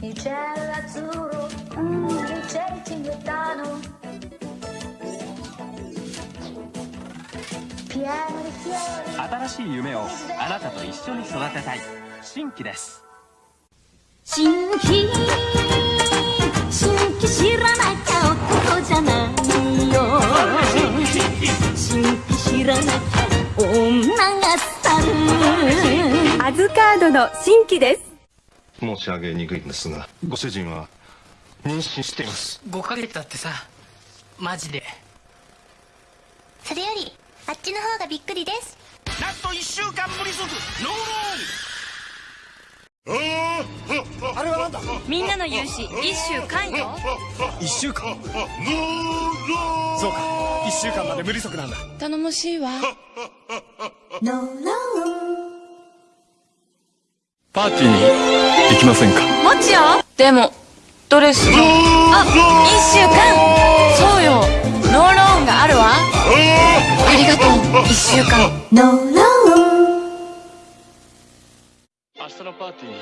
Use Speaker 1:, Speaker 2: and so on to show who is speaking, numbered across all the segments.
Speaker 1: Il cielo azzurro, mm, il cielo cinguettano. Pieno di fiori.
Speaker 2: 新しい夢をあなたと一緒に育てたい。新規です。
Speaker 3: 新規。新規知らなきゃ男じゃないよ。新規知らなきゃ女が去る。
Speaker 4: アズカードの新規です
Speaker 5: 申し上げにくいんですがご主人は妊娠しています。
Speaker 6: 5ヶ月だってさマジで。
Speaker 7: それよりあっちの方がびっくりです。
Speaker 8: ラスト1週間無利息ノーローン。あれはなんだ？
Speaker 4: みんなの融資一週間よ
Speaker 8: 1週間。ノーローン。そうか。1週間まで無利息なんだ。
Speaker 4: 頼もしいわ
Speaker 9: パーティーに行きませんか？
Speaker 4: もちよでもドレス。があ一週間。そうよ。ノーローンがあるわ。ありがとう。一週間。
Speaker 9: 明日のパーティーに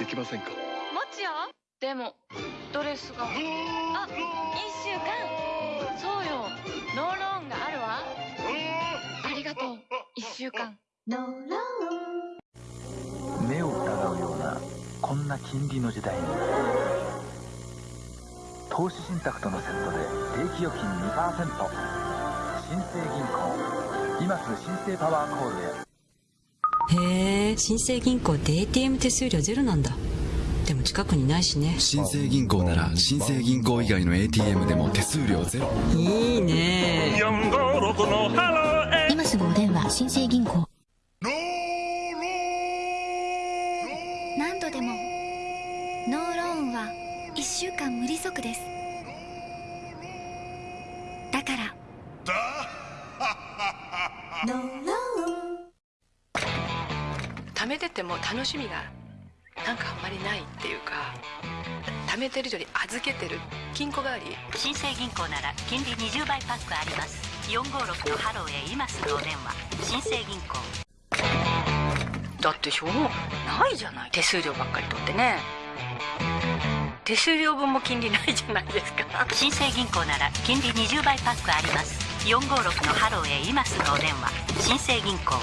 Speaker 9: 行きませんか？
Speaker 4: もちよでもドレスが。あ一週間。そうよ。ノーローンがあるわ。ありがとう。一週間。
Speaker 2: 目を疑うようなこんな金利の時代に。投資信託とのセットで定期預金2%新生銀行。今すぐ新生パワーコールへ。
Speaker 10: へえ新生銀行って ATM 手数料ゼロなんだ。でも近くにないしね。
Speaker 9: 新生銀行なら新生銀行以外の ATM でも手数料ゼロ。
Speaker 10: いいね。
Speaker 7: 今すぐお電話新生銀行間無利息です。だから。
Speaker 6: 貯めてても楽しみがなんかあんまりないっていうか貯めてるより預けてる金庫代わり。
Speaker 3: 新生銀行なら金利20倍パックあります。456のハローへ今すぐお電話。新生銀行。
Speaker 6: だってしょうがないじゃない。手数料ばっかり取ってね手数料分も金利ないじゃないですか。
Speaker 3: 新生銀行なら金利20倍パックあります。456のハローへ今すぐお電話。新生銀行。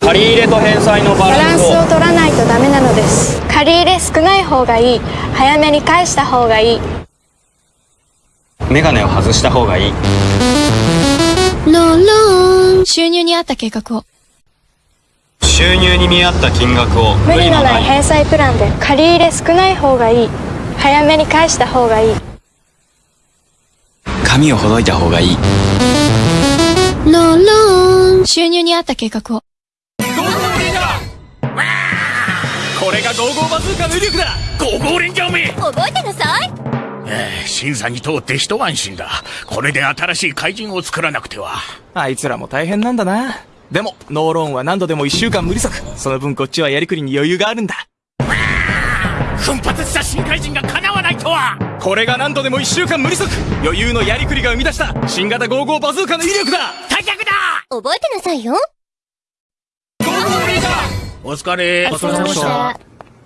Speaker 11: 借り入れと返済のバ
Speaker 4: バランス
Speaker 11: ランスを
Speaker 4: とダメなのです。借り入れ少ない方がいい。早めに返した方がいい。
Speaker 11: メガネを外した方がいい。
Speaker 4: ローローン。収入に合った計画を。
Speaker 11: 収入に見合った金額を。
Speaker 4: 無理のない返済プランで借り入れ少ない方がいい。早めに返した方がいい。
Speaker 9: 髪をほどいた方がいい。
Speaker 4: ローローン。収入に合った計画を
Speaker 8: これがゴーゴーバズーカの威力だ。ゴーゴーレンジャーめ
Speaker 7: 覚えてなさい。
Speaker 8: ええ審査に通って一安心だ。これで新しい怪人を作らなくては。
Speaker 12: あいつらも大変なんだな。でも、ノーローンは何度でも一週間無利息。その分こっちはやりくりに余裕があるんだ。
Speaker 8: 奮発した新怪人が叶わないとは。
Speaker 12: これが何度でも一週間無利息余裕のやりくりが生み出した新型55バズーカの威力だ。
Speaker 8: 退却だ。
Speaker 7: 覚えてなさいよ
Speaker 8: お疲れ
Speaker 12: お疲れ様でした
Speaker 11: は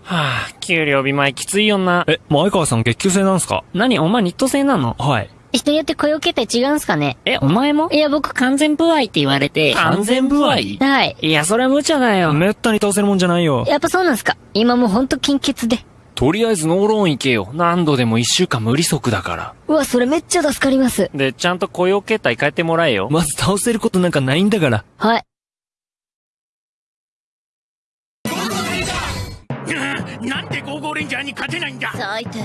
Speaker 11: あ、給料日前きついよな。え、前川さん月給制なんすか？何？お前ニット制なの？はい。
Speaker 3: 人によって雇用形態違うんすかね？
Speaker 11: え、お前も？
Speaker 3: いや、僕完全不合って言われて。
Speaker 11: 完全不合？
Speaker 3: はい。
Speaker 11: いや、それは無茶だよ。めったに倒せるもんじゃないよ。
Speaker 3: やっぱそうなんすか？今もうほんと金欠で。
Speaker 11: とりあえずノーローン行けよ。何度でも一週間無利息だから。
Speaker 3: うわ、それめっちゃ助かります。
Speaker 11: で、ちゃんと雇用形態変えてもらえよ。まず倒せることなんかないんだから。
Speaker 3: はい。
Speaker 8: ーレンジャーに勝てないんだ。
Speaker 7: 最低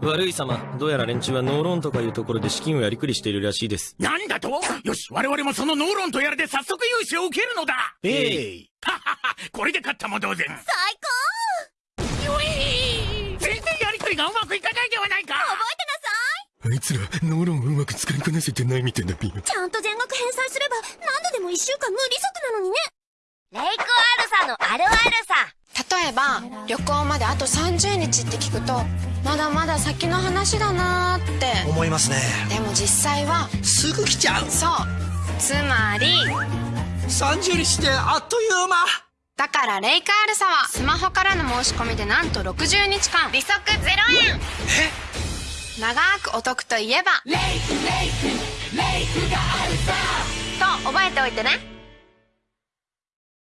Speaker 13: 悪い様、どうやら連中はノーローンとかいうところで資金をやりくりしているらしいです。
Speaker 8: なんだと？よし我々もそのノーロンとやらで早速融資を受けるのだ。
Speaker 13: えい。
Speaker 8: はははこれで勝ったも同然。
Speaker 7: 最
Speaker 8: よい。全然やりとりがうまくいかないではないか。
Speaker 7: 高覚
Speaker 13: あいつら、ノーローンをうまく使いこなせてないみたい
Speaker 7: なさいちゃんと全額返済すれば何度でも1週間無利息なのにね。レイクアルサのあるあるさ。
Speaker 14: 例えば旅行まであと30日って聞くとまだまだ先の話だなーって。
Speaker 15: 思いますね。
Speaker 14: でも実際は
Speaker 15: すぐ来ちゃう。
Speaker 14: そう。つまり
Speaker 15: 30日ってあっという間。
Speaker 14: だからレイクアルサはスマホからの申し込みでなんと60日間。利息0円。
Speaker 15: え？
Speaker 14: 長くお得といえばレイクレイクレイクがあるさ。と覚えておいてね。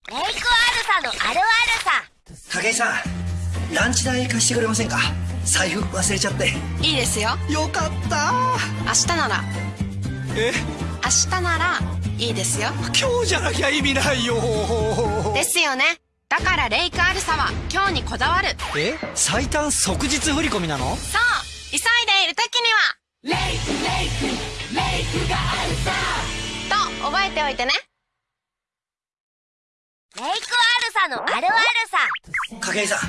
Speaker 16: レイクアルサのあるあるさ
Speaker 15: 景井さんランチ代貸してくれませんか？財布忘れちゃって。
Speaker 14: いいですよ。
Speaker 15: よかった。
Speaker 14: 明日なら。
Speaker 15: え？
Speaker 14: 明日ならいいですよ。
Speaker 15: 今日じゃなきゃ意味ないよ。
Speaker 14: ですよね。だからレイクアルサは今日にこだわる。
Speaker 15: え？最短即日振り込みなの？
Speaker 14: そう。急いでいる時には。レイクレイクレイクがあるさ。と覚えておいてね
Speaker 16: レイクアルサのあるあるさ。
Speaker 15: 景井さん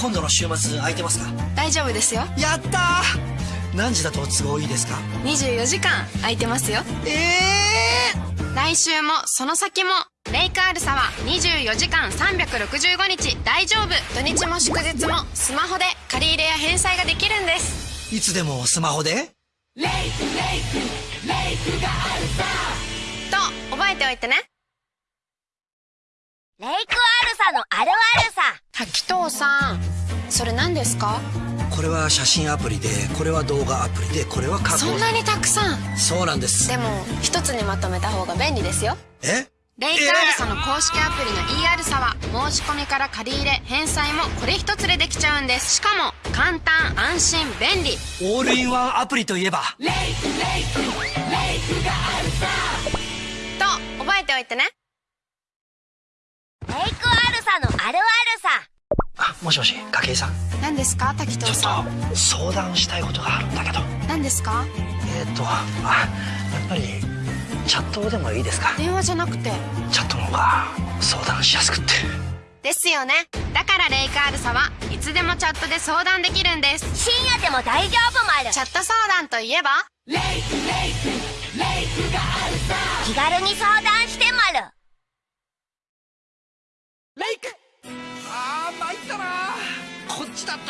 Speaker 15: 今度の週末空いてますか？
Speaker 14: 大丈夫ですよ。
Speaker 15: やったー！何時だと都合いいですか
Speaker 14: ？24時間空いてますよ。
Speaker 15: ええ
Speaker 14: ー、来週もその先も。レイクアルサは24時間365日。大丈夫。土日も祝日もスマホで。借り入れや返済ができるんです。
Speaker 15: いつでもスマホで？レイクレイク
Speaker 14: レイクがあるさと覚えておいてね
Speaker 16: レイクアルサのあるあるさ。
Speaker 14: 滝藤さんそれ何ですか？
Speaker 15: これは写真アプリでこれは動画アプリでこれは加工
Speaker 14: そんなにたくさん。
Speaker 15: そうなんです。
Speaker 14: でも一つにまとめた方が便利ですよ。
Speaker 15: え？
Speaker 14: レイクアルサの公式アプリの e アルサは申し込みから借り入れ返済もこれ一つでできちゃうんです。しかも簡単安心便利。
Speaker 15: オールインワンアプリといえば。
Speaker 14: レイクレイクレイクがあるさと覚えておいてね
Speaker 16: レイクアルサのあるあるさ
Speaker 15: あもしもし筧さん？
Speaker 14: 何ですか滝藤さん？
Speaker 15: ちょっと相談したいことがあるんだけど。
Speaker 14: 何ですか？
Speaker 15: えっ、ー、とあやっぱりチャットでもいいですか？
Speaker 14: 電話じゃなくて。
Speaker 15: チャットの方が相談しやすくって。
Speaker 14: ですよね。だからレイクアルサはいつでもチャットで相談できるんです。
Speaker 16: 深夜でも大丈夫まる
Speaker 14: チャット相談といえば？レイクレイクレイクがあるさ
Speaker 16: 気軽に相談してま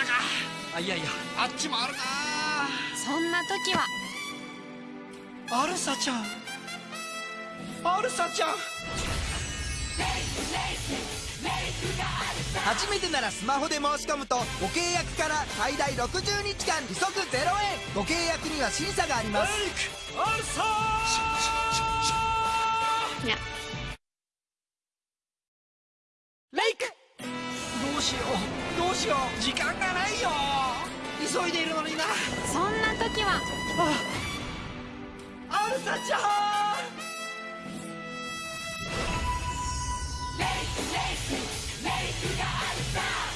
Speaker 15: ったか。あいやいやあっちもあるな。
Speaker 14: そんな時は。
Speaker 15: アルサちゃん。アルサちゃん。
Speaker 17: 初めてならスマホで申し込むとご契約から最大60日間利息0円。ご契約には審査があります
Speaker 15: 時
Speaker 14: は。
Speaker 15: あアルサちゃん。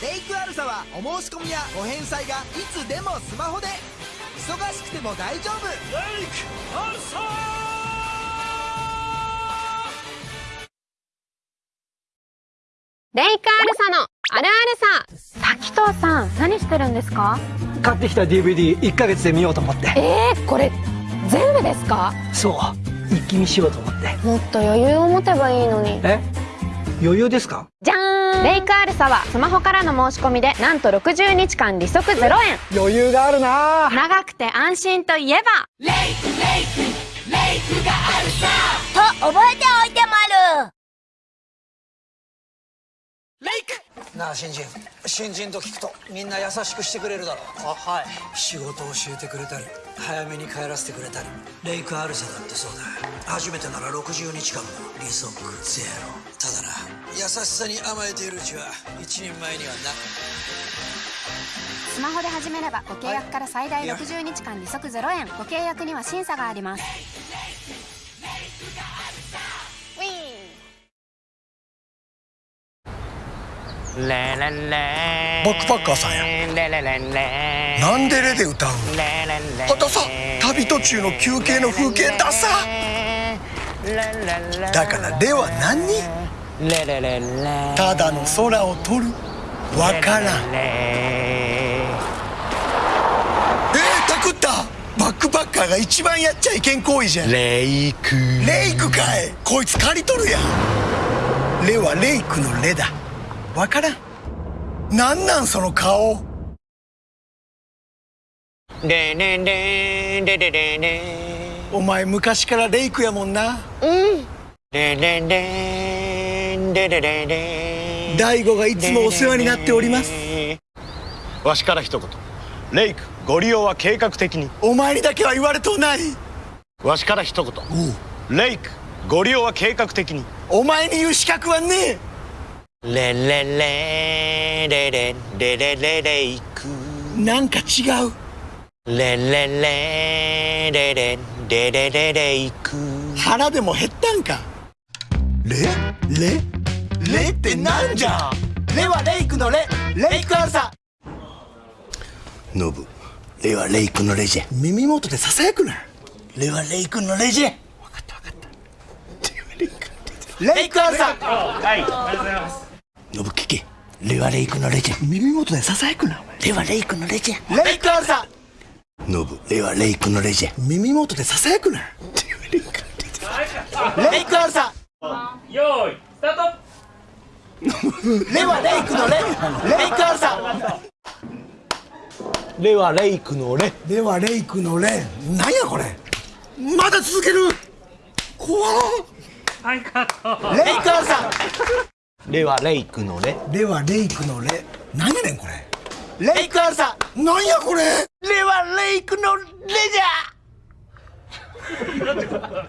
Speaker 17: レイクアルサはお申し込みやお返済がいつでもスマホで。忙しくても大丈夫。
Speaker 15: レイクアルサ。
Speaker 14: レイクアルサのあるあるさ滝藤さん何してるんですか？
Speaker 15: 買ってきた DVD1 ヶ月で見ようと思って。
Speaker 14: えー、これ全部ですか？
Speaker 15: そう。一気見しようと思って。
Speaker 14: もっと余裕を持てばいいのに。
Speaker 15: え？余裕ですか？
Speaker 14: じゃーん！レイクアルサはスマホからの申し込みでなんと60日間利息0円。
Speaker 15: 余裕があるな。
Speaker 14: 長くて安心といえば。
Speaker 15: レイクレイクレイクがあるさ。
Speaker 16: と覚えておいてまる。
Speaker 15: レイクなあ新人。新人と聞くとみんな優しくしてくれるだろあはい。仕事を教えてくれたり早めに帰らせてくれたりレイクアルサだってそうだ初めてなら60日間も利息ゼロ。ただな優しさに甘えているうちは一人前にはな。
Speaker 14: スマホで始めればご契約から最大60日間利息0円。ご契約には審査があります
Speaker 18: レレレ
Speaker 19: バックパッカーさんや。
Speaker 18: レレレレ
Speaker 19: なんでレで歌うあダサ旅途中の休憩の風景ダサ。だからレは何？
Speaker 18: レレレレ
Speaker 19: ただの空を撮る。わからん。えー、タクった。バックパッカーが一番やっちゃいけん行為じゃん。
Speaker 18: レイク。
Speaker 19: レイクかい。こいつ借りとるやん。レはレイクのレだわからん。なんなんその顔。
Speaker 18: でねんでんでででね
Speaker 19: お前昔からレイクやもんな。
Speaker 18: うん。ででんでんでででで
Speaker 19: 大悟がいつもお世話になっております。
Speaker 20: わしから一言。レイクご利用は計画的に。
Speaker 19: お前にだけは言われとうない。
Speaker 20: わしから一言。レイクご利用は計画的に。
Speaker 19: お前に言う資格はね
Speaker 18: レンレンレンレレンレレレレイク
Speaker 19: えなんか違う。
Speaker 18: レンレンレンレレンレレレレイク
Speaker 19: 腹でも減ったんか。レ？レ？レってなんじゃレはレイクのレ。レイクアルサノブレはレイクのレジェ。耳元でささやくな。レはレイクのレジェ。分かった分かった。レイクアルサ
Speaker 20: はいありがとうございます
Speaker 19: レはレイクのレジェ耳元でささやくなレはレイクのレジェレイクアルサノブ。レはレイクのレジェ耳元でささやくな。レイクアルサ
Speaker 11: よーいスタート。
Speaker 19: レはレイクのレ。レイクアルサレはレイクのレ。レはレイクのレ。なんやこれ。まだ続ける。怖っ。レイクアルサレはレイクのレ。レはレイクのレ。なんやねんこれ。レイクアルサ。なんやこれ。レはレイクのレじゃ。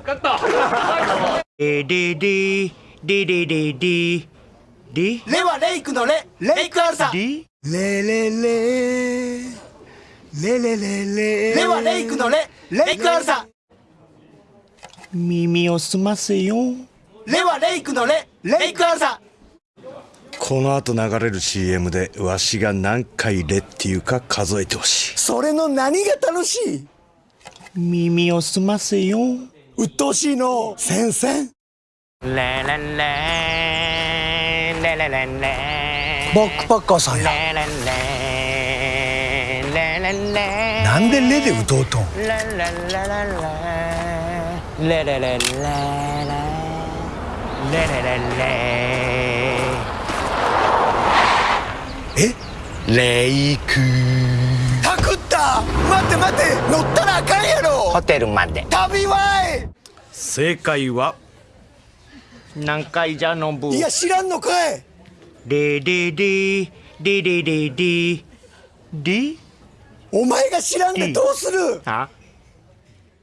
Speaker 11: カット。
Speaker 18: デデデデデデデデ
Speaker 19: レはレイクのレ。レイクアルサ。レレレレレレ。レレはレイクのレ。レイクアルサ。
Speaker 18: 耳を澄ませよ。
Speaker 19: レはレイクのレ。レイクアルサ
Speaker 20: この後流れる CM でわしが何回レっていうか数えてほしい。
Speaker 19: それの何が楽しい？
Speaker 18: 耳を澄ませよ。
Speaker 19: 鬱陶しいの。先生。
Speaker 18: レレレ。レレレレ。
Speaker 19: バックパッカーさんや。
Speaker 18: レレレ。レレレ。
Speaker 19: なんでレで打とうとん？
Speaker 18: レレレレレレ。レレレレ。レレレレ
Speaker 19: え？
Speaker 20: レイク。
Speaker 19: パクった。待って待って。乗ったらあかんやろ。
Speaker 18: ホテルまで。
Speaker 19: 旅は
Speaker 20: 正解は？
Speaker 18: 何回じゃのぶ
Speaker 19: いいや知らんのかい。
Speaker 18: デデデデデデデデ
Speaker 19: お前が知らんでどうする？
Speaker 18: あ？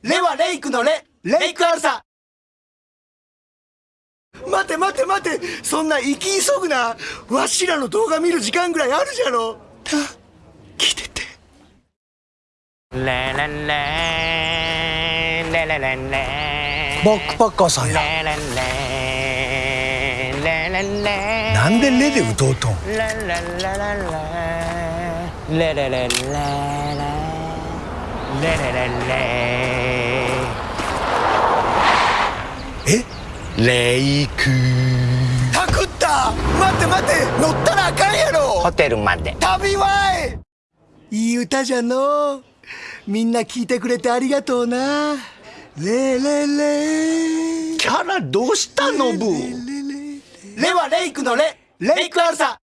Speaker 19: レはレイクのレ。レイクアルサ待て待て待て。そんな生き急ぐな。わしらの動画見る時間ぐらいあるじゃろ。た聞いてて。
Speaker 18: レレレレレレレ
Speaker 19: バックパッカーさんや。なんでレで打とうとん？
Speaker 18: レレレレレレレレレレレレレレ
Speaker 19: え？
Speaker 20: レイク。
Speaker 19: パクった待って待って乗ったらあかんやろ。
Speaker 18: ホテルまで。
Speaker 19: 旅はいい歌じゃの。みんな聞いてくれてありがとうな。レレレ
Speaker 20: キャラどうしたのブ
Speaker 19: レはレイクのレ。レイクアルサ